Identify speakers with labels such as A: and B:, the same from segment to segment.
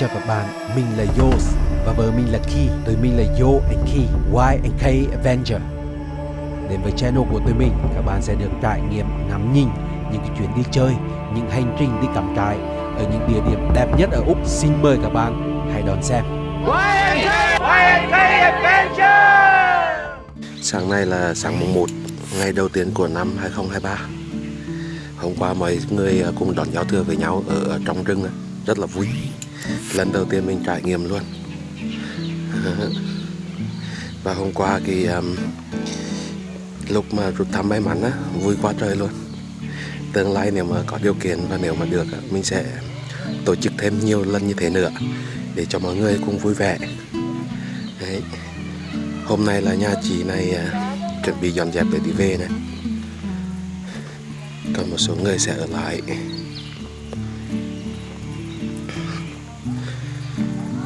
A: Chào các bạn, mình là Yos và vợ mình là Key. Tụi mình là Yo and Key, Y and K Avenger. Đến với channel của tụi mình, các bạn sẽ được trải nghiệm ngắm nhìn những cái chuyến đi chơi, những hành trình đi cắm trại ở những địa điểm đẹp nhất ở Úc. Xin mời các bạn hãy đón xem.
B: Sáng nay là sáng mùng 1, ngày đầu tiên của năm 2023. Hôm qua mọi người cùng đón giao thừa với nhau ở trong rừng, rất là vui. Lần đầu tiên mình trải nghiệm luôn. Và hôm qua thì um, lúc mà rút thăm may mắn á, vui quá trời luôn. Tương lai nếu mà có điều kiện và nếu mà được á, mình sẽ tổ chức thêm nhiều lần như thế nữa để cho mọi người cùng vui vẻ. Đấy. Hôm nay là nhà chị này uh, chuẩn bị dọn dẹp để đi về này Còn một số người sẽ ở lại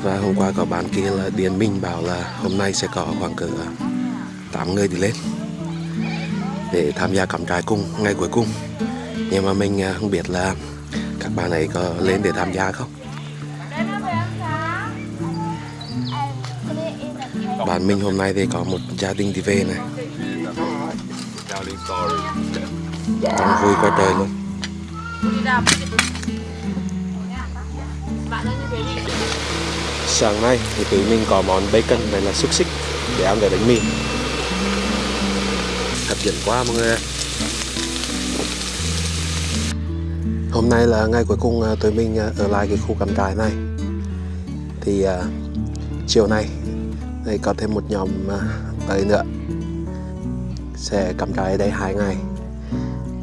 B: Và hôm qua có bạn kia là Điền Minh bảo là hôm nay sẽ có khoảng cỡ 8 người đi lên Để tham gia cắm trại cùng ngày cuối cùng. Nhưng mà mình à, không biết là các bạn ấy có lên để tham gia không? Bạn mình hôm nay thì có một gia đình đi về này. Đang vui quá trời luôn. Sáng nay thì tụi mình có món bacon này là xúc xích để ăn với bánh mì. Hấp dẫn quá mọi người Hôm nay là ngày cuối cùng à, tụi mình à, ở lại cái khu cắm trại này. Thì uh, chiều nay đây có thêm một nhóm à, tới nữa. Sẽ cắm trại ở đây hai ngày.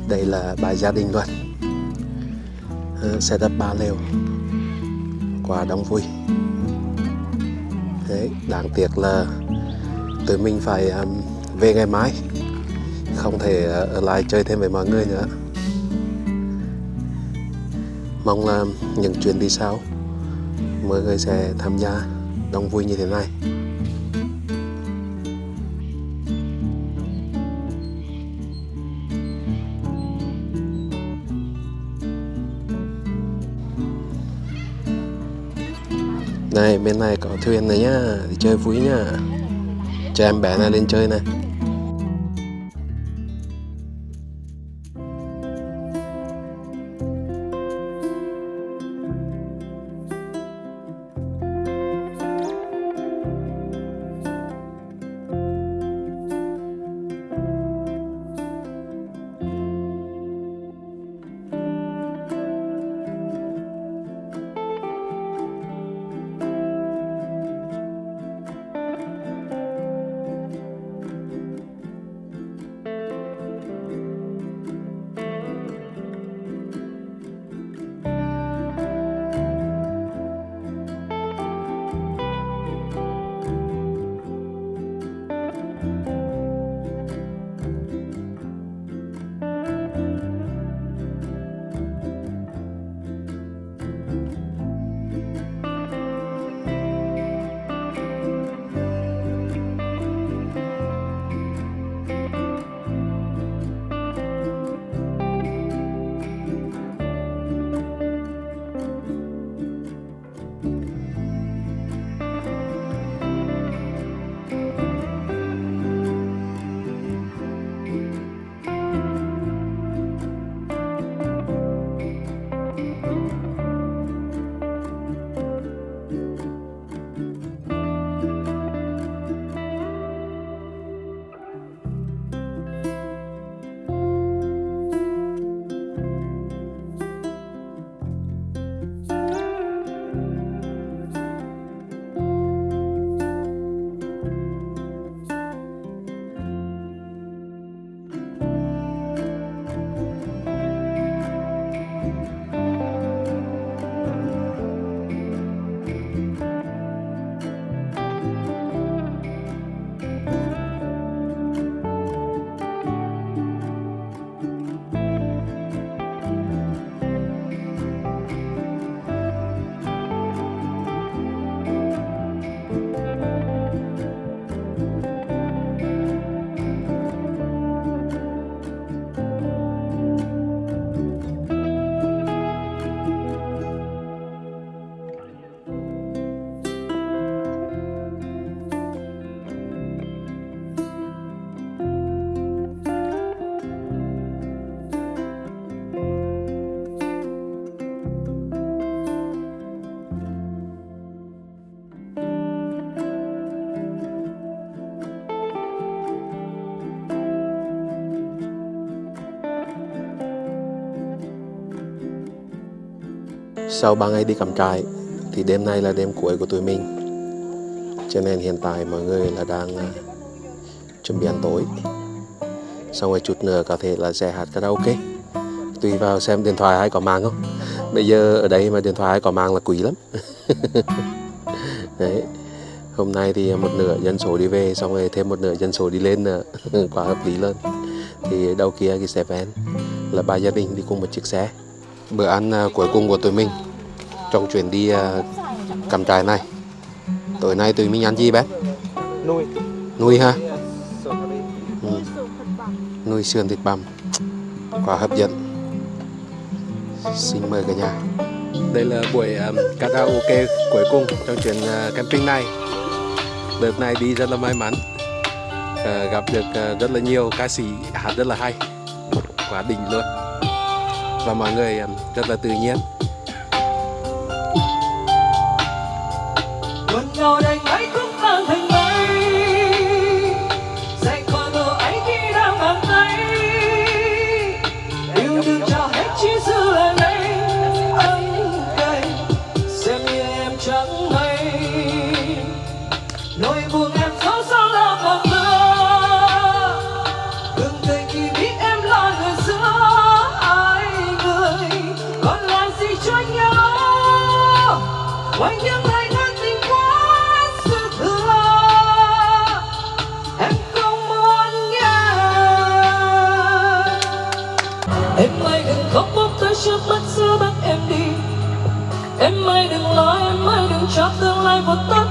B: Đây là bài gia đình luôn. Sẽ đập ba lều. Quá đông vui đấy đáng tiếc là tụi mình phải um, về ngày mai. Không thể uh, ở lại chơi thêm với mọi người nữa. Mong là những chuyến đi sau mọi người sẽ tham gia đông vui như thế này. Này bên này có thuyền này nhá, Đi chơi vui nhá. Cho em bé này lên chơi này. Sau 3 ngày đi cắm trại thì đêm nay là đêm cuối của tụi mình. Cho nên hiện tại mọi người là đang uh, chuẩn bị ăn tối. Xong rồi chút nữa có thể là sẽ hát karaoke. Tùy vào xem điện thoại hay có mạng không. Bây giờ ở đây mà điện thoại hay có mạng là quý lắm. Đấy. Hôm nay thì một nửa dân số đi về xong rồi thêm một nửa dân số đi lên nữa. Quá hợp lý lên. thì đầu kia cái xe van là ba gia đình đi cùng một chiếc xe. Bữa ăn uh, cuối cùng của tụi mình trong chuyến đi uh, cắm trại này. Tối nay tụi mình ăn gì bé
C: nuôi.
B: Nuôi ha ừ. nuôi sườn thịt bằm. Quá hấp dẫn. Xin mời cả nhà. Đây là buổi um, karaoke cuối cùng trong chuyến uh, camping này. Đợt này đi rất là may mắn. Uh, gặp được uh, rất là nhiều ca sĩ hát rất là hay. Quá đỉnh luôn. Và mọi người um, rất là tự nhiên
D: Buồn ngào đành cũng tan thành mây. Dành còn mơ ấy khi đang bàn tay. Yêu đương trao hết chỉ dư lại đây Anh đây Xem như em chẳng hay. Nỗi buồn em dẫu sao là bằng mưa. Đừng cười khi biết em là người giữa ai người. Còn làm gì cho nhau Ngoài những trước mắt xưa bắt em đi. Em ơi đừng lo, em ơi đừng cho tương lai vụt tắt.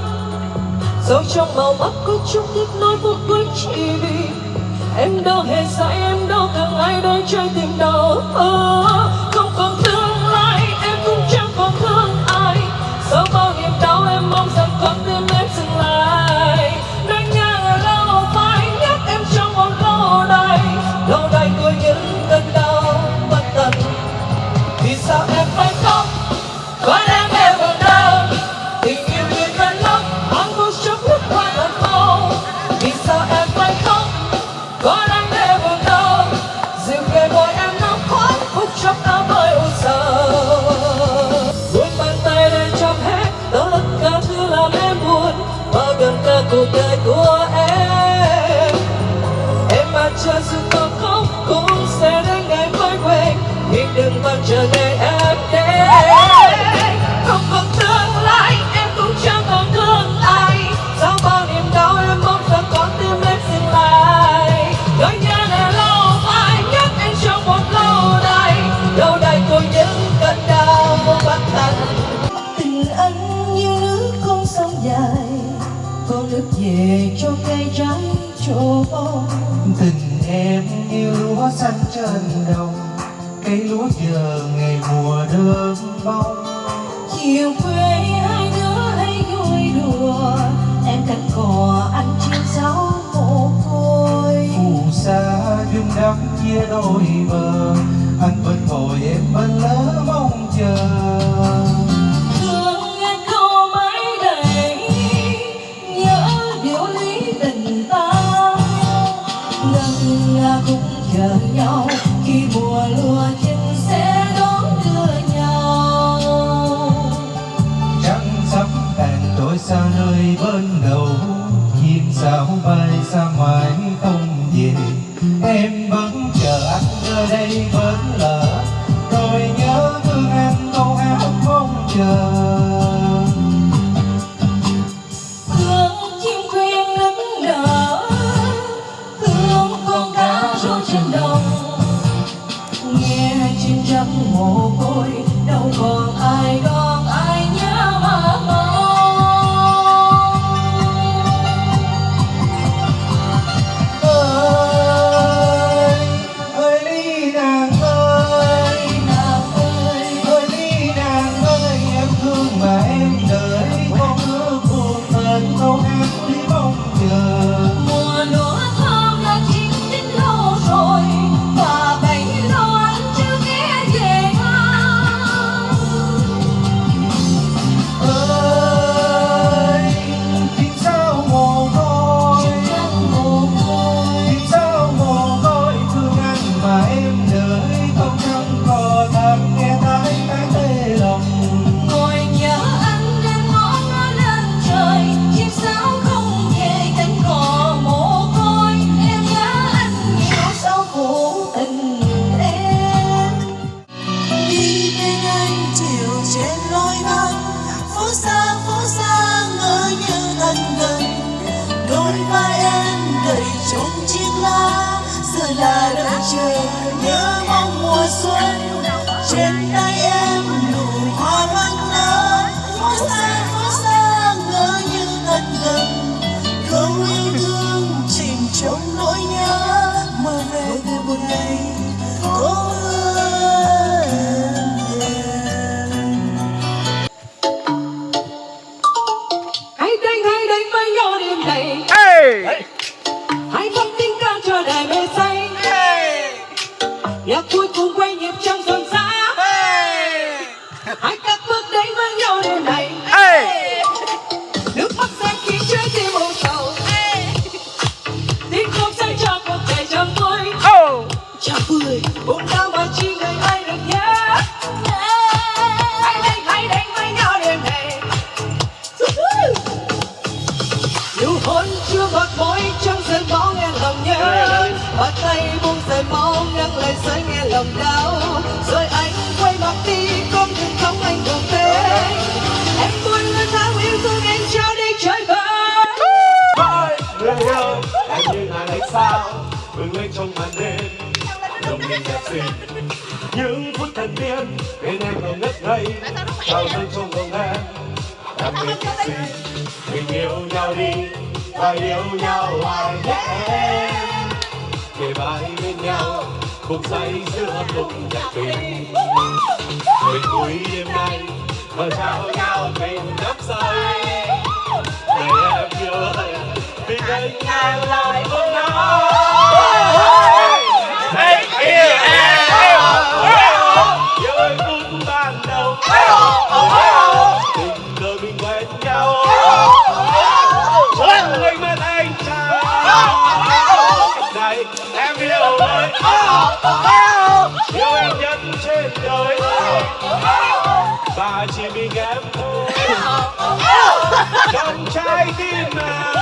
D: Dẫu trong màu mắt có chút tiếc nối phút cuối chỉ vì Em đâu hề sai, em đâu càng ai đôi chơi tình đầu. Ờ, Không còn tương lai, em cũng chẳng còn thương ai. Sau bao niềm đau em mong
E: lúa xanh trên đồng cây lúa giờ ngày mùa đơn bông.
D: Chiều quê hai đứa hay vui đùa em cánh cò anh chiêu giáo mồ côi.
E: Phù sa dung đắm chia đôi bờ anh bên ngồi em bên lỡ mong
D: trên lối băng phố xa phố xa, ngỡ như thân gần. Đôi vai em đầy trong chiếc lá, giờ là đợi chờ nhớ mong mùa xuân.
B: sao vương lên trong màn đêm. Lòng mình đẹp xinh những phút thần tiên, bên em còn ngất ngây. Trao dâng trong lòng em đam mê thật xinh mình yêu nhau đi, và yêu nhau hoài nhé. Kể bài bên nhau không say giữa lùng nhạc tình. Mình cuối đêm nay và trao nhau mình đắp say. Để em yêu anh vì anh
D: là Don't chai dinner.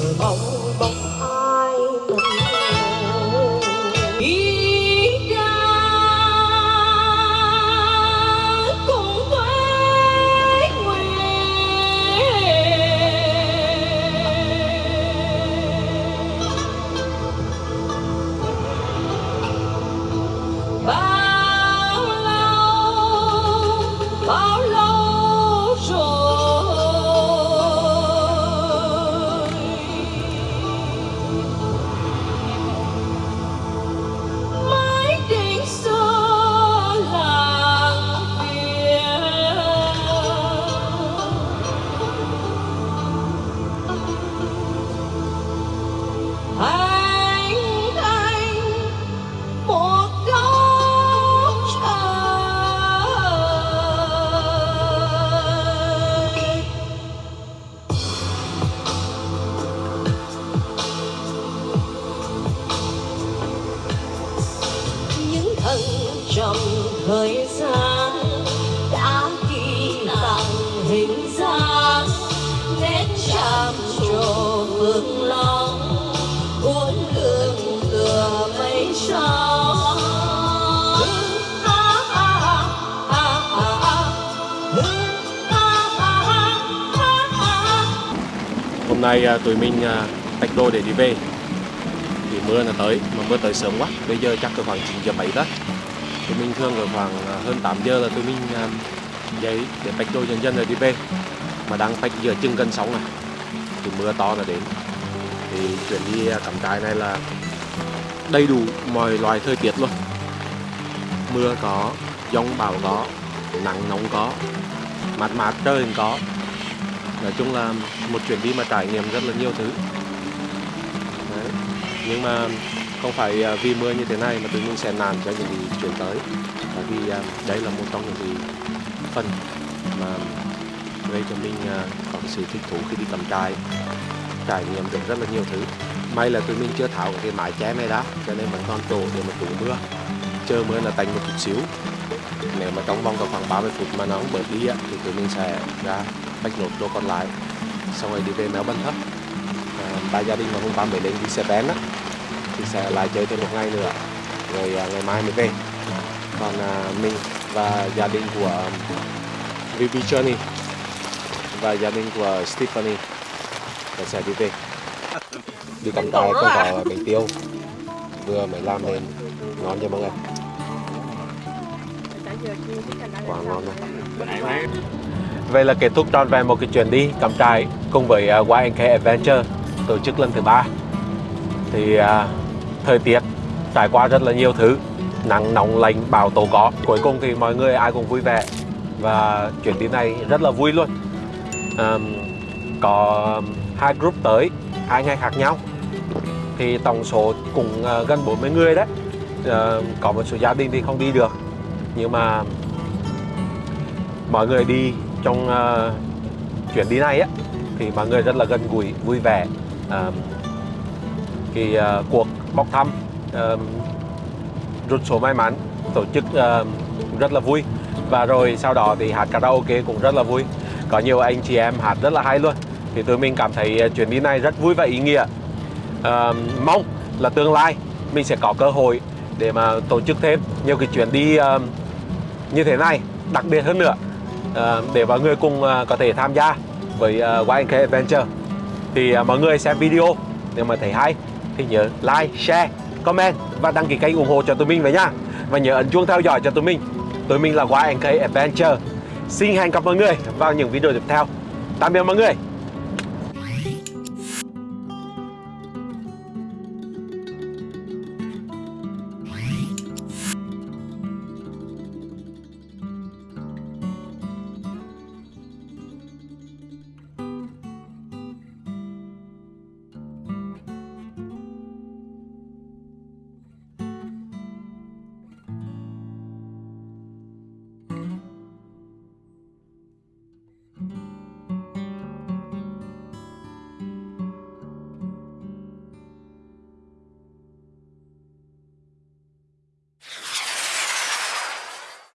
D: chờ mong
B: hôm nay à, tụi mình à, tách đôi để đi về. Thì mưa là tới, mà mưa tới sớm quá. Bây giờ chắc là khoảng 9 giờ 7 đó. Tụi mình thường ở khoảng à, hơn 8 giờ là tụi mình dậy để tách đôi dần dần rồi đi về mà đang phách giữa chừng gần sóng này, thì mưa to là đến. Thì chuyển đi à, cắm trại này là đầy đủ mọi loài thời tiết luôn. Mưa có, giông bão có, nắng nóng có, mát mát trời cũng có. Nói chung là một chuyến đi mà trải nghiệm rất là nhiều thứ. Đấy. nhưng mà không phải à, vì mưa như thế này mà tụi mình sẽ nản cho những gì chuyến tới. Bởi vì à, đây là một trong những gì phần mà gây cho mình à, có cái sự thích thú khi đi cắm trại. Trải nghiệm được rất là nhiều thứ. May là tụi mình chưa tháo cái mái che này đã cho nên vẫn còn chỗ để mà trú mưa. Chờ mưa là tạnh một chút xíu. Nếu mà trong vòng khoảng 30 phút mà nó không bớt đi thì tụi mình sẽ ra bách nốt đồ còn lại. Xong rồi đi về méo bân thấp à, ba gia đình mà hôm qua mới lên đi xe bén á thì sẽ lại chơi thêm một ngày nữa. Rồi à, ngày mai mới về. Còn à, mình và gia đình của à, VB Journey và gia đình của Stephanie là sẽ đi về đi cắm trại có có bánh tiêu. Vừa mới làm nên ngon cho mọi người. Quá ngon luôn. Vậy là kết thúc trọn vẹn một cái chuyến đi cắm trại cùng với uh, YNK Adventure tổ chức lần thứ ba. Thì uh, thời tiết trải qua rất là nhiều thứ, nắng nóng lạnh bão tố có. Cuối cùng thì mọi người ai cũng vui vẻ. Và chuyến đi này rất là vui luôn. Um, có hai group tới hai ngày khác nhau. Thì tổng số cũng uh, gần 40 người đấy. Uh, có một số gia đình thì không đi được. Nhưng mà mọi người đi trong uh, chuyến đi này á thì mọi người rất là gần gũi vui vẻ. Uh, thì uh, cuộc bóc thăm uh, rút số may mắn tổ chức uh, rất là vui. Và rồi sau đó thì hát karaoke cũng rất là vui có nhiều anh chị em hát rất là hay luôn. Thì tụi mình cảm thấy ờ, chuyến đi này rất vui và ý nghĩa. À, mong là tương lai mình sẽ có cơ hội để mà tổ chức thêm nhiều cái chuyến đi uh, như thế này đặc biệt hơn nữa uh, để mọi người cùng uh, có thể tham gia với uh, YNK Adventure. Thì uh, mọi người xem video nếu mà thấy hay thì nhớ like, share, comment và đăng ký kênh ủng hộ cho tụi mình với nha. Và nhớ ấn chuông theo dõi cho tụi mình. Tụi mình là YNK Adventure xin hẹn gặp mọi người vào những video tiếp theo. Tạm biệt mọi người.